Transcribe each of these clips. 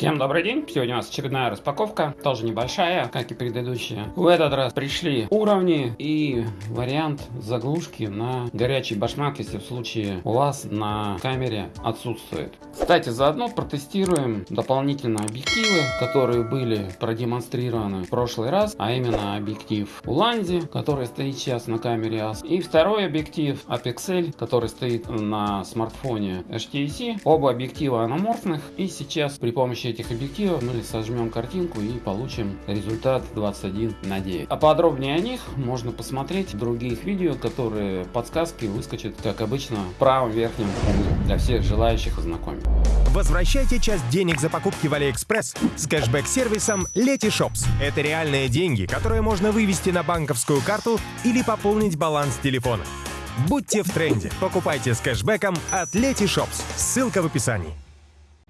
Всем добрый день! Сегодня у нас очередная распаковка, тоже небольшая, как и предыдущая. В этот раз пришли уровни и вариант заглушки на горячий башмак, если в случае у вас на камере отсутствует. Кстати, заодно протестируем дополнительно объективы, которые были продемонстрированы в прошлый раз, а именно объектив Уланди, который стоит сейчас на камере AS, и второй объектив Apexel, который стоит на смартфоне HTC. Оба объектива аноморфных, и сейчас при помощи этих объективов мы сожмем картинку и получим результат 21 на 9. А подробнее о них можно посмотреть в других видео, которые подсказки выскочат, как обычно, в правом верхнем углу для всех желающих ознакомиться. Возвращайте часть денег за покупки в AliExpress с кэшбэк-сервисом Letyshops. Это реальные деньги, которые можно вывести на банковскую карту или пополнить баланс телефона. Будьте в тренде. Покупайте с кэшбэком от Letyshops. Ссылка в описании.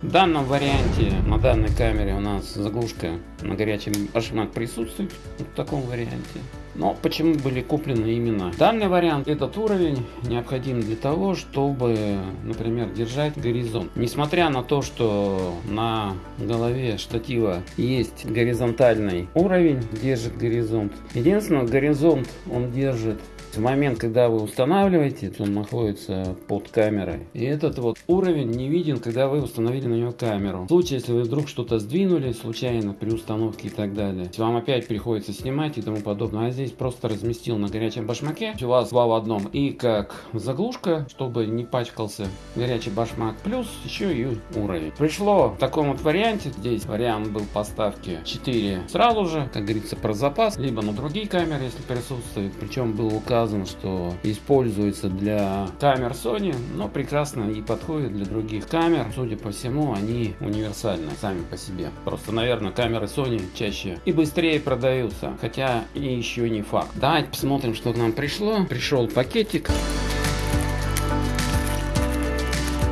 В данном варианте, на данной камере у нас заглушка на горячий башмак присутствует, в таком варианте. Но почему были куплены именно данный вариант? Этот уровень необходим для того, чтобы, например, держать горизонт. Несмотря на то, что на голове штатива есть горизонтальный уровень, держит горизонт. Единственное, горизонт он держит в момент, когда вы устанавливаете, он находится под камерой. И этот вот уровень не виден, когда вы установили на него камеру. В случае, если вы вдруг что-то сдвинули случайно при установке и так далее, вам опять приходится снимать и тому подобное. А здесь просто разместил на горячем башмаке. У вас два в одном. И как заглушка, чтобы не пачкался горячий башмак. Плюс еще и уровень. Пришло в таком вот варианте. Здесь вариант был поставки 4 сразу же, как говорится, про запас. Либо на другие камеры, если присутствует. Причем был указан указано, что используется для камер Sony, но прекрасно и подходит для других камер. Судя по всему, они универсальны сами по себе. Просто, наверное, камеры Sony чаще и быстрее продаются, хотя и еще не факт. Давайте посмотрим, что к нам пришло. Пришел пакетик.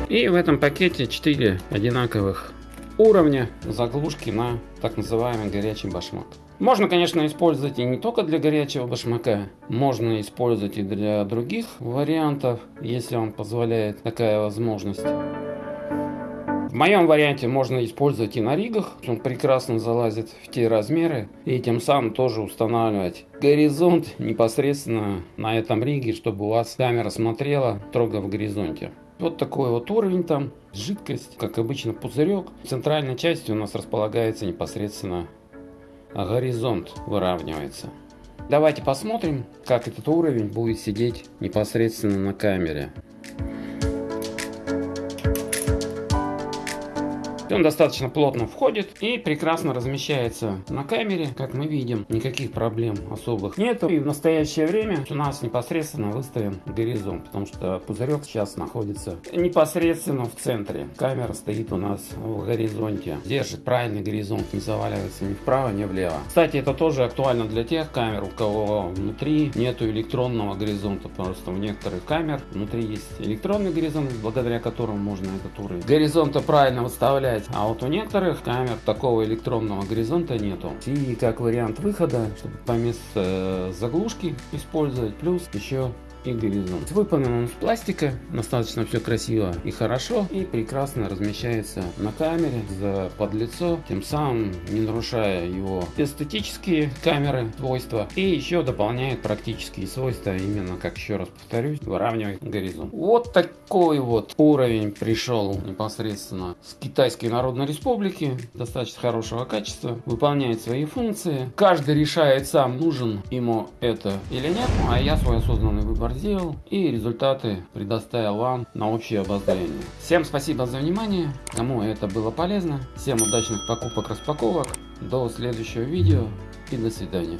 И в этом пакете 4 одинаковых уровня заглушки на так называемый горячий башмак. Можно, конечно, использовать и не только для горячего башмака, можно использовать и для других вариантов, если вам позволяет такая возможность. В моем варианте можно использовать и на ригах, он прекрасно залазит в те размеры и тем самым тоже устанавливать горизонт непосредственно на этом риге, чтобы у вас камера смотрела строго в горизонте. Вот такой вот уровень там, жидкость, как обычно пузырек. В центральной части у нас располагается непосредственно горизонт выравнивается. Давайте посмотрим, как этот уровень будет сидеть непосредственно на камере. Он достаточно плотно входит и прекрасно размещается на камере, как мы видим. Никаких проблем особых нету. И в настоящее время у нас непосредственно выставлен горизонт, потому что пузырек сейчас находится непосредственно в центре. Камера стоит у нас в горизонте. Держит правильный горизонт, не заваливается ни вправо, ни влево. Кстати, это тоже актуально для тех камер, у кого внутри нету электронного горизонта. Просто у некоторых камер внутри есть электронный горизонт, благодаря которому можно этот уровень горизонта правильно выставлять добавлять. А вот у некоторых камер такого электронного горизонта нету. И как вариант выхода, чтобы помимо э, заглушки использовать, плюс еще и горизонт. Выполнен он из пластика, достаточно все красиво и хорошо, и прекрасно размещается на камере за под лицо, тем самым не нарушая его эстетические камеры свойства, и еще дополняет практические свойства, именно, как еще раз повторюсь, выравнивает горизонт. Вот такой вот уровень пришел непосредственно с Китайской Народной Республики, достаточно хорошего качества, выполняет свои функции. Каждый решает сам, нужен ему это или нет, а я свой осознанный выбор сделал и результаты предоставил вам на общее обозрение. Всем спасибо за внимание, кому это было полезно, всем удачных покупок распаковок, до следующего видео и до свидания.